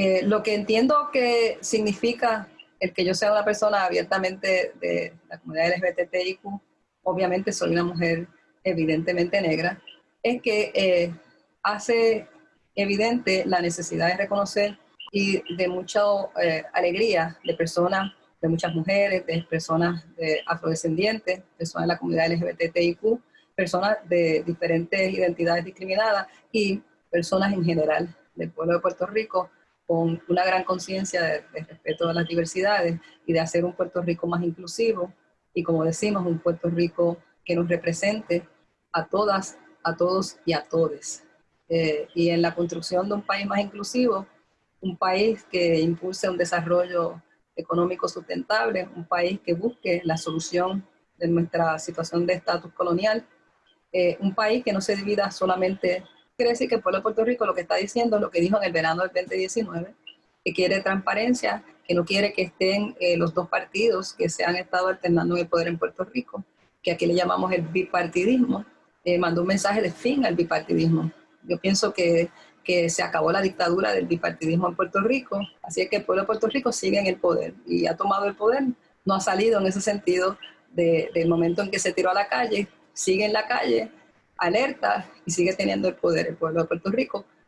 Eh, lo que entiendo que significa el que yo sea una persona abiertamente de la comunidad LGBTIQ, obviamente soy una mujer evidentemente negra, es que eh, hace evidente la necesidad de reconocer y de mucha eh, alegría de personas, de muchas mujeres, de personas de afrodescendientes, personas de la comunidad LGBTIQ, personas de diferentes identidades discriminadas y personas en general del pueblo de Puerto Rico con una gran conciencia de, respeto a las diversidades y de hacer un Puerto Rico más inclusivo y como decimos, un Puerto Rico que nos represente a todas, a todos y a todes. Eh, y en la construcción de un país más inclusivo, un país que impulse un desarrollo económico sustentable, un país que busque la solución de nuestra situación de estatus colonial, eh, un país que no se divida solamente quiere decir que el pueblo de Puerto Rico lo que está diciendo lo que dijo en el verano del 2019, que quiere transparencia, que no quiere que estén eh, los dos partidos que se han estado alternando en el poder en Puerto Rico, que aquí le llamamos el bipartidismo, eh, mandó un mensaje de fin al bipartidismo. Yo pienso que, que se acabó la dictadura del bipartidismo en Puerto Rico, así es que el pueblo de Puerto Rico sigue en el poder y ha tomado el poder, no ha salido en ese sentido del momento en que se tiró a la calle, sigue en la calle, alerta y sigue teniendo el poder el pueblo de Puerto Rico,